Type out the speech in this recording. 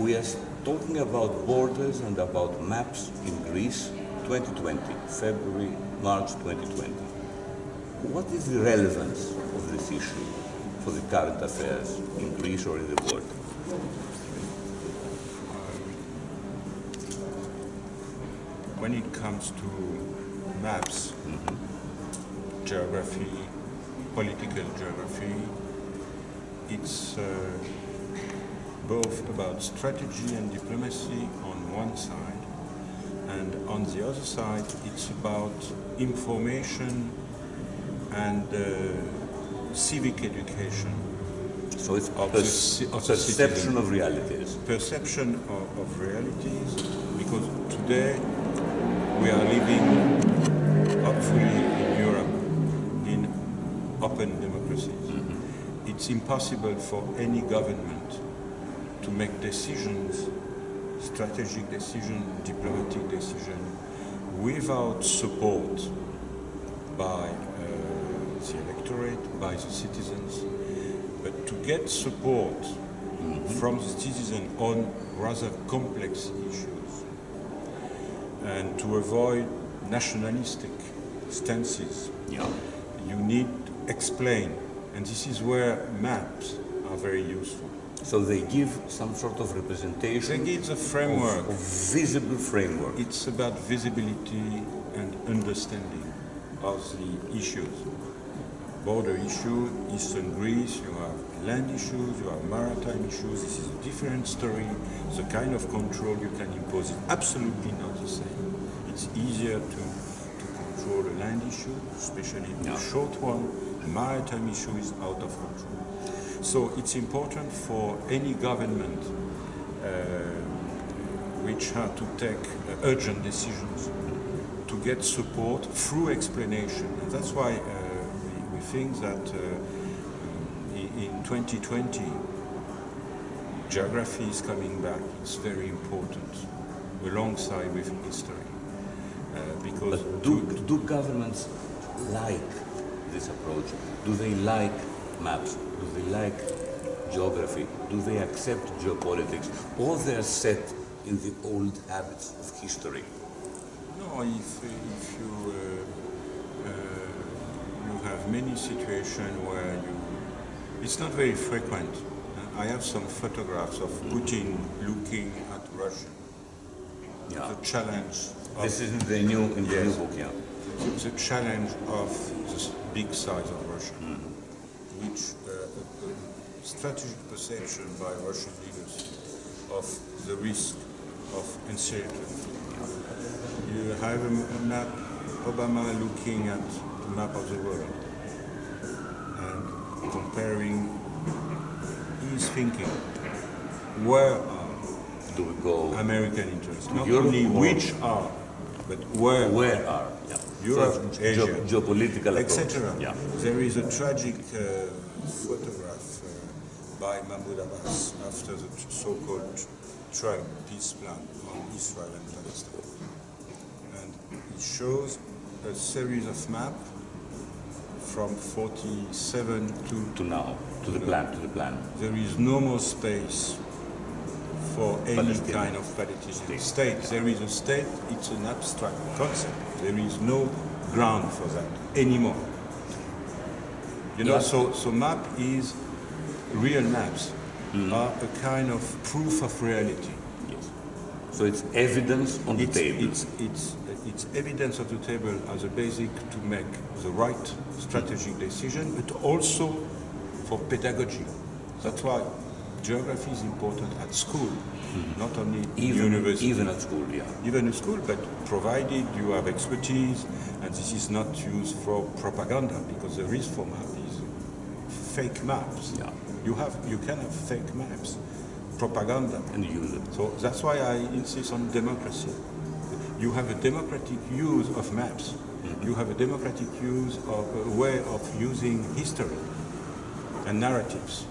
We are talking about borders and about maps in Greece 2020, February, March 2020. What is the relevance of this issue for the current affairs in Greece or in the world? When it comes to maps, geography, political geography, it's uh, both about strategy and diplomacy on one side, and on the other side, it's about information and uh, civic education. So it's Of the of perception of realities. perception of, of realities because today we are living hopefully in Europe in open democracies. It's impossible for any government to make decisions, strategic decision, diplomatic decision, without support by uh, the electorate, by the citizens. But to get support from the citizen on rather complex issues and to avoid nationalistic stances, Yeah. you need to explain. And this is where maps are very useful. So they give some sort of They representation give the of, framework. of visible framework. It's about visibility and understanding of the issues. Border issue, Eastern Greece, you have land issues, you have maritime issues. This is a different story. The kind of control you can impose is absolutely not the same. It's easier to, to control a land issue, especially Yeah. a short one. Maritime issue is out of control. So it's important for any government uh, which have to take uh, urgent decisions to get support through explanation. And that's why uh, we, we think that uh, in 2020 geography is coming back. It's very important alongside with history. Uh, because But do, do governments like this approach? Do they like maps? Do they like geography? Do they accept geopolitics? Or they're set in the old habits of history? No, if, if you, uh, uh, you have many situations where you, it's not very frequent. I have some photographs of Putin looking at Russia. Yeah. The challenge of, This is the new, in the new book, yeah. The challenge of the big size of Russia, which uh, strategic perception by Russian leaders of the risk of uncertainty. You have a map, Obama looking at the map of the world and comparing his thinking. Where are Do we go American interests? Not Europe only which are, but where where are? Yeah. Europe, So Asia. geo- geopolitical etc. Yeah. There is a tragic uh, photograph uh, by Mahmoud Abbas after the so-called Trump peace plan on Israel and Palestine. And it shows a series of maps from 47 to To now, to the plan, to the plan. there is no more space for any kind of Palestinian state. There is a state, it's an abstract concept. There is no ground for that anymore. You know, Yeah. so, so map is, real maps mm. are a kind of proof of reality. Yes. So it's evidence on the table. it's, it's, it's evidence of the table as a basic to make the right strategic decision, but also for pedagogy. That's why geography is important at school, mm-hmm. not only even, university. even at school, yeah. even in school, but provided you have expertise and this is not used for propaganda because the risk for map is fake maps. Yeah. You have you can have fake maps, propaganda. And use it. So that's why I insist on democracy. You have a democratic use of maps. Mm-hmm. You have a democratic use of a way of using history and narratives.